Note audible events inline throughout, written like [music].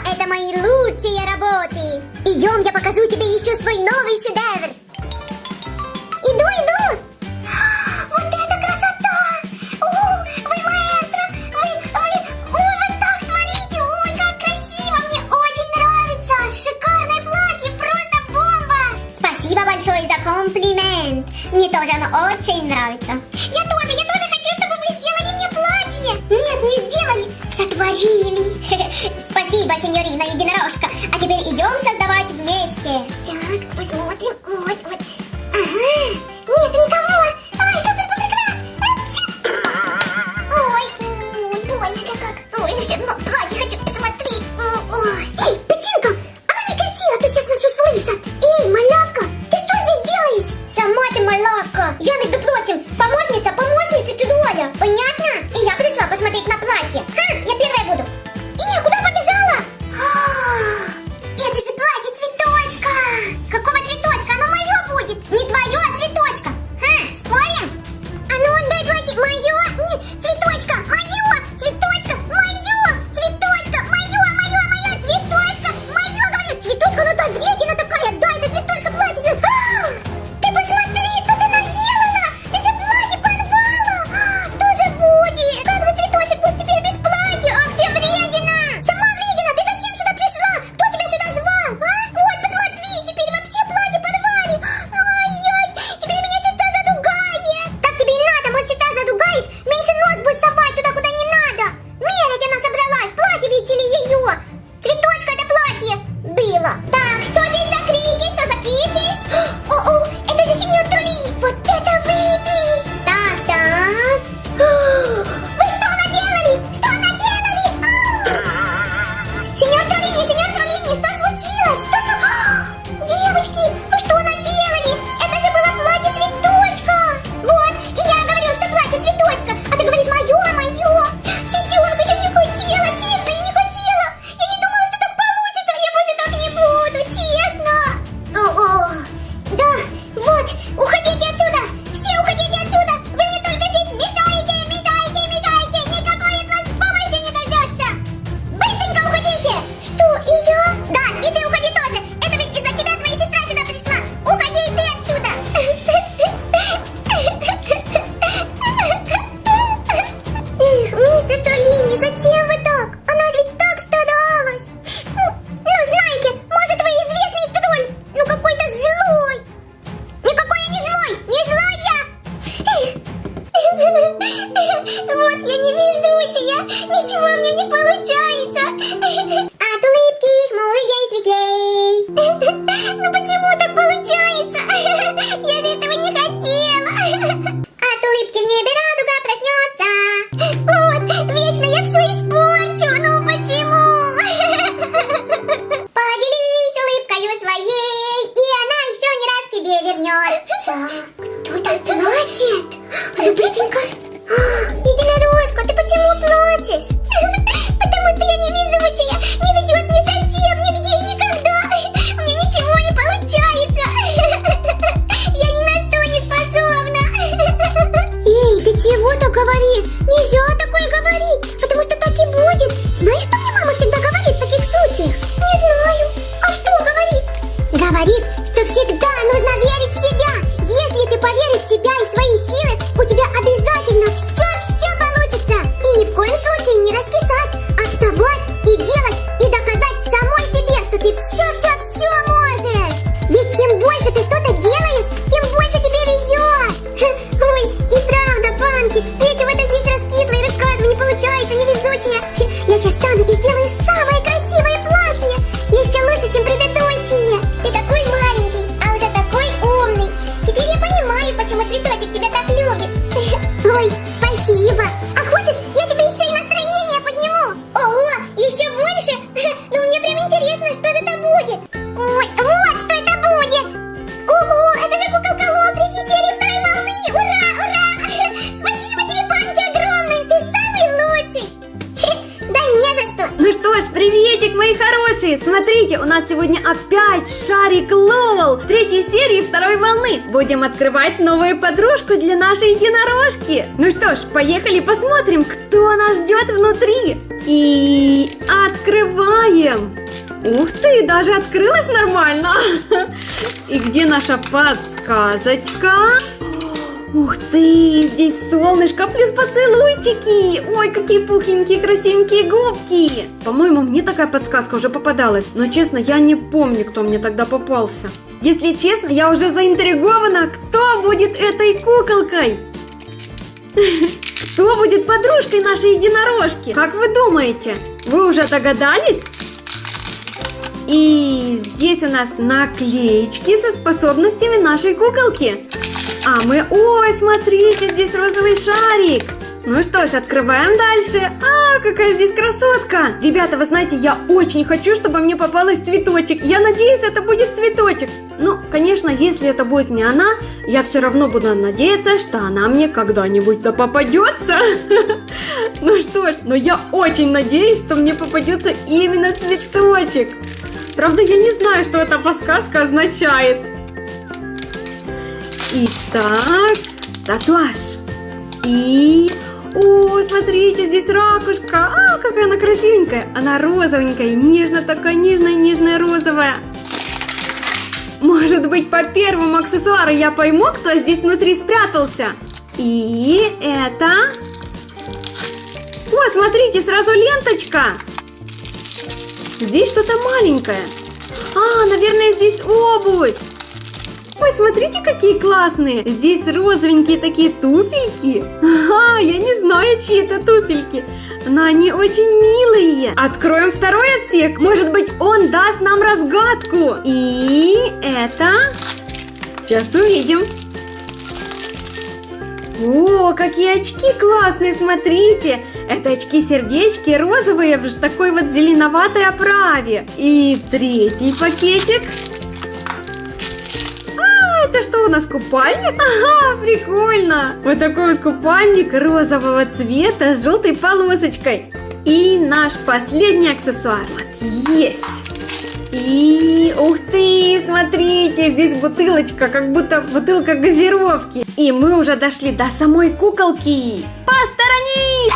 Это мои лучшие работы. Идем, я покажу тебе еще свой новый шедевр. Иду, иду. [gasps] Вот это красота! О, вы маэстро! Вы, вы, ой, вы так творите! Ой, как красиво! Мне очень нравится! Шикарное платье! Просто бомба! Спасибо большое за комплимент! Мне тоже оно очень нравится. Не Нельзя сегодня опять шарик Ловел третьей серии второй волны. Будем открывать новую подружку для нашей единорожки. Ну что ж, поехали посмотрим, кто нас ждет внутри. И открываем. Ух ты, даже открылась нормально. [laughs] И где наша подсказочка? Ух ты, здесь солнышко плюс поцелуйчики. Ой, какие пухленькие, красивенькие губки. По-моему, мне такая подсказка уже попадалась. Но честно, я не помню, кто мне тогда попался. Если честно, я уже заинтригована, кто будет этой куколкой. Кто будет подружкой нашей единорожки? Как вы думаете? Вы уже догадались? И здесь у нас наклеечки со способностями нашей куколки. А мы... Ой, смотрите, здесь розовый шарик. Ну что ж, открываем дальше. А, какая здесь красотка. Ребята, вы знаете, я очень хочу, чтобы мне попалась цветочек. Я надеюсь, это будет цветочек. Ну, конечно, если это будет не она, я все равно буду надеяться, что она мне когда-нибудь да попадется. [laughs] Ну что ж, но я очень надеюсь, что мне попадется именно цветочек. Правда, я не знаю, что эта подсказка означает. Итак, татуаж. И... О, смотрите, здесь ракушка. А, какая она красивенькая. Она розовенькая, нежно такая, нежная, нежная розовая. Может быть, по первому аксессуару я пойму, кто здесь внутри спрятался. И это... О, смотрите, сразу ленточка. Здесь что-то маленькое. А, наверное, здесь обувь. Ой, смотрите, какие классные. Здесь розовенькие такие туфельки. Ага, я не знаю, чьи это туфельки. Но они очень милые. Откроем второй отсек. Может быть, он даст нам разгадку. И это... Сейчас увидим. О, какие очки классные, смотрите. Это очки-сердечки розовые в такой вот зеленоватой оправе. И третий пакетик. Это что у нас, купальник? Ага, прикольно. Вот такой вот купальник розового цвета с желтой полосочкой. И наш последний аксессуар. Вот, есть. И ух ты, смотрите, здесь бутылочка, как будто бутылка газировки. И мы уже дошли до самой куколки. Посторонись!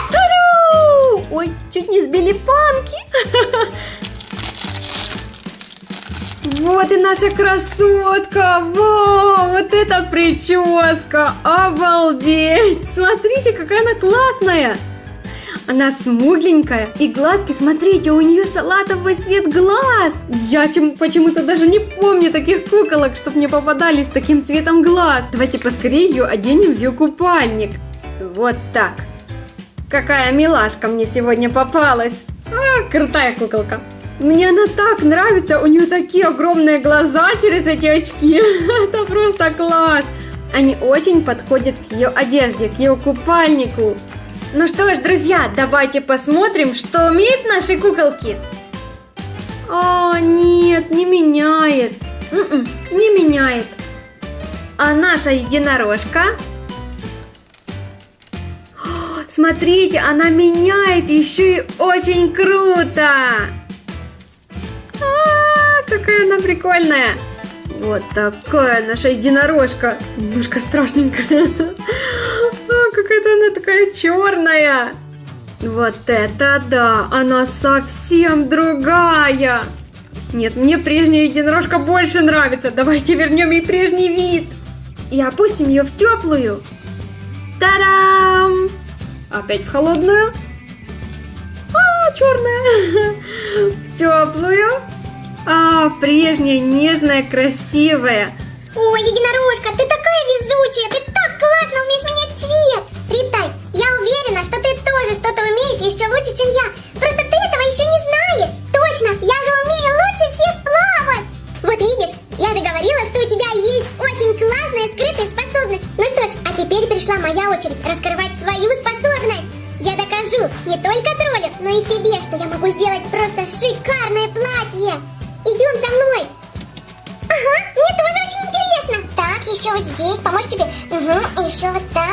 Ой, чуть не сбили панки. [laughs] Вот и наша красотка! Вау, вот эта прическа! Обалдеть! Смотрите, какая она классная! Она смугленькая, и глазки, смотрите, у нее салатовый цвет глаз. Я почему-то даже не помню таких куколок, чтобы мне попадались с таким цветом глаз. Давайте поскорее ее оденем в ее купальник. Вот так. Какая милашка мне сегодня попалась. А, крутая куколка. Мне она так нравится, у нее такие огромные глаза через эти очки. [laughs] Это просто класс. Они очень подходят к ее одежде, к ее купальнику. Ну что ж, друзья, давайте посмотрим, что умеют наши куколки. О, нет, не меняет. Н м-м, -н, не меняет. А наша единорожка? О, [gasps] смотрите, она меняет еще и очень круто. Какая она прикольная. Вот такая наша единорожка. Немножко страшненькая. [laughs] А, какая-то она такая черная. Вот это да, она совсем другая. Нет, мне прежняя единорожка больше нравится. Давайте вернем ей прежний вид. И опустим ее в теплую. Та-дам! Опять в холодную. А, черная. В [laughs] теплую. А, прежняя, нежная, красивая. Ой, единорожка, ты такая везучая, ты так классно умеешь менять цвет. Ритай, я уверена, что ты тоже что-то умеешь еще лучше, чем я. Просто ты этого еще не знаешь. Точно, я же умею лучше всех плавать. Вот видишь, я же говорила, что у тебя есть очень классная скрытая способность. Ну что ж, а теперь пришла моя очередь раскрывать свою способность. Я докажу не только троллю, но и себе, что я могу сделать просто шикарное платье. Идем за мной. Ага, мне тоже очень интересно. Так, еще вот здесь, помочь тебе. Угу, еще вот так.